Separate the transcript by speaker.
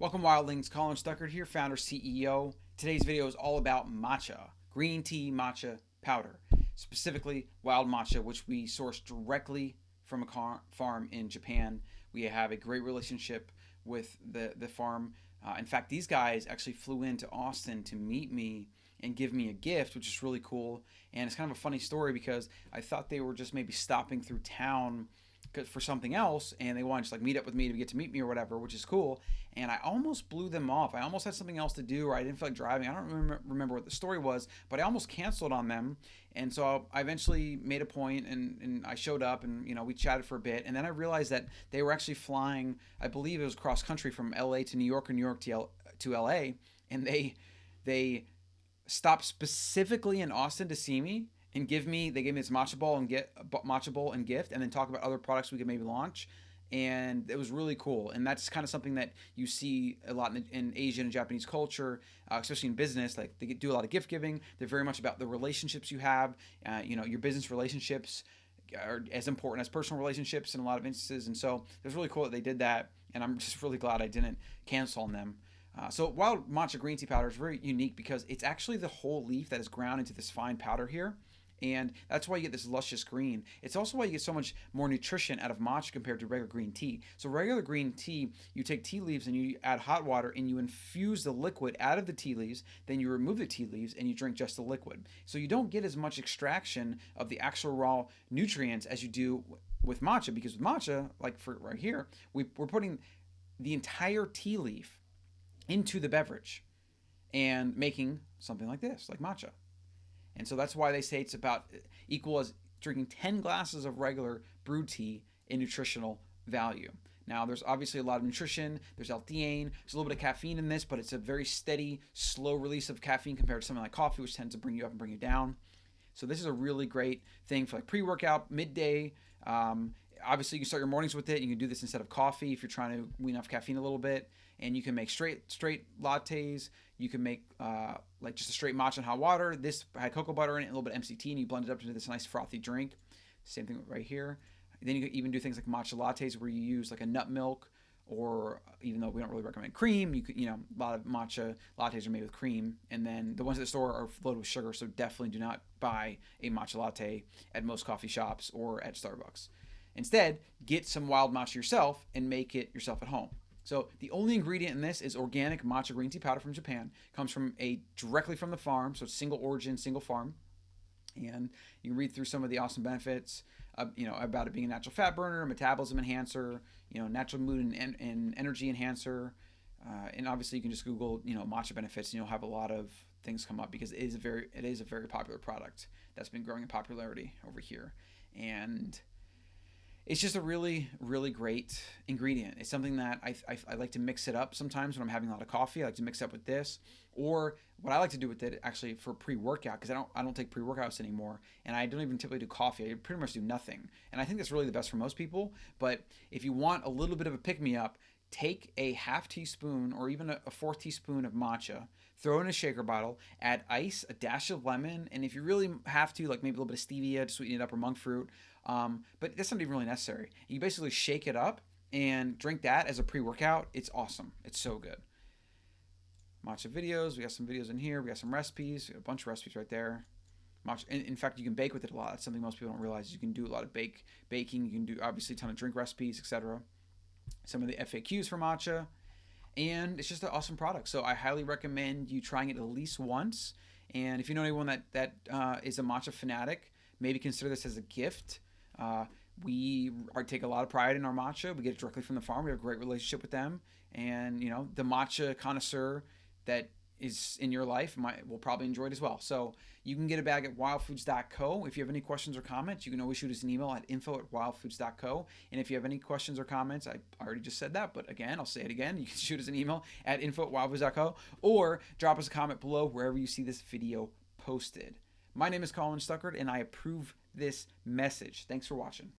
Speaker 1: Welcome Wildlings, Colin Stuckert here, founder, CEO. Today's video is all about matcha, green tea matcha powder, specifically wild matcha, which we source directly from a farm in Japan. We have a great relationship with the, the farm. Uh, in fact, these guys actually flew into Austin to meet me and give me a gift, which is really cool. And it's kind of a funny story because I thought they were just maybe stopping through town for something else and they wanted to like meet up with me to get to meet me or whatever which is cool. And i almost blew them off. I almost had something else to do or i didn't feel like driving. I don't remember, remember what the story was but i almost canceled on them. And so i eventually made a point and, and i showed up and you know we chatted for a bit. And then i realized that they were actually flying i believe it was cross country from la to new york or new york to, L- to la and they they stopped specifically in austin to see me and give me they gave me this matcha ball and get matcha bowl and gift and then talk about other products we could maybe launch. And it was really cool. And that's kind of something that you see a lot in, in asian and japanese culture uh, especially in business like they do a lot of gift giving. They're very much about the relationships you have uh, you know your business relationships are as important as personal relationships in a lot of instances. And so it was really cool that they did that and i'm just really glad i didn't cancel on them. Uh, so wild matcha green tea powder is very unique because it's actually the whole leaf that is ground into this fine powder here and that's why you get this luscious green. It's also why you get so much more nutrition out of matcha compared to regular green tea. So regular green tea, you take tea leaves and you add hot water and you infuse the liquid out of the tea leaves, then you remove the tea leaves and you drink just the liquid. So you don't get as much extraction of the actual raw nutrients as you do with matcha because with matcha, like for right here, we, we're putting the entire tea leaf into the beverage and making something like this, like matcha. And so that's why they say it's about equal as drinking 10 glasses of regular brewed tea in nutritional value. Now, there's obviously a lot of nutrition. There's L-theanine. There's a little bit of caffeine in this, but it's a very steady, slow release of caffeine compared to something like coffee, which tends to bring you up and bring you down. So this is a really great thing for like pre-workout, midday. Um, obviously, you can start your mornings with it. You can do this instead of coffee if you're trying to wean off caffeine a little bit and you can make straight straight lattes. You can make uh, like just a straight matcha and hot water. This had cocoa butter in it, a little bit of MCT, and you blend it up into this nice frothy drink. Same thing right here. Then you can even do things like matcha lattes where you use like a nut milk or even though we don't really recommend cream, you could, you know, a lot of matcha lattes are made with cream, and then the ones at the store are loaded with sugar. So definitely do not buy a matcha latte at most coffee shops or at Starbucks. Instead, get some wild matcha yourself and make it yourself at home. So the only ingredient in this is organic matcha green tea powder from Japan. Comes from a directly from the farm, so single origin, single farm. And you can read through some of the awesome benefits, uh, you know, about it being a natural fat burner, metabolism enhancer, you know, natural mood and, and energy enhancer. Uh, and obviously, you can just Google, you know, matcha benefits, and you'll have a lot of things come up because it is a very, it is a very popular product that's been growing in popularity over here. And it's just a really, really great ingredient. It's something that I, I, I, like to mix it up sometimes when I'm having a lot of coffee. I like to mix it up with this, or what I like to do with it actually for pre-workout because I don't I don't take pre-workouts anymore, and I don't even typically do coffee. I pretty much do nothing, and I think that's really the best for most people. But if you want a little bit of a pick me up, take a half teaspoon or even a, fourth teaspoon of matcha, throw in a shaker bottle, add ice, a dash of lemon, and if you really have to, like maybe a little bit of stevia to sweeten it up or monk fruit, um, but that's not even really necessary. You basically shake it up and drink that as a pre-workout. It's awesome. It's so good. Matcha videos. We got some videos in here. We got some recipes. a bunch of recipes right there. Matcha. In, in, fact, you can bake with it a lot. That's something most people don't realize. You can do a lot of bake baking. You can do obviously a ton of drink recipes, etc. Some of the FAQs for matcha, and it's just an awesome product. So I highly recommend you trying it at least once. And if you know anyone that that uh, is a matcha fanatic, maybe consider this as a gift uh, we are, take a lot of pride in our matcha. We get it directly from the farm. We have a great relationship with them, and you know the matcha connoisseur that is in your life might will probably enjoy it as well. So you can get a bag at wildfoods.co. If you have any questions or comments, you can always shoot us an email at info at wildfoods.co. And if you have any questions or comments, I already just said that, but again, I'll say it again. You can shoot us an email at info at wildfoods.co or drop us a comment below wherever you see this video posted. My name is Colin Stuckert, and I approve this message. Thanks for watching.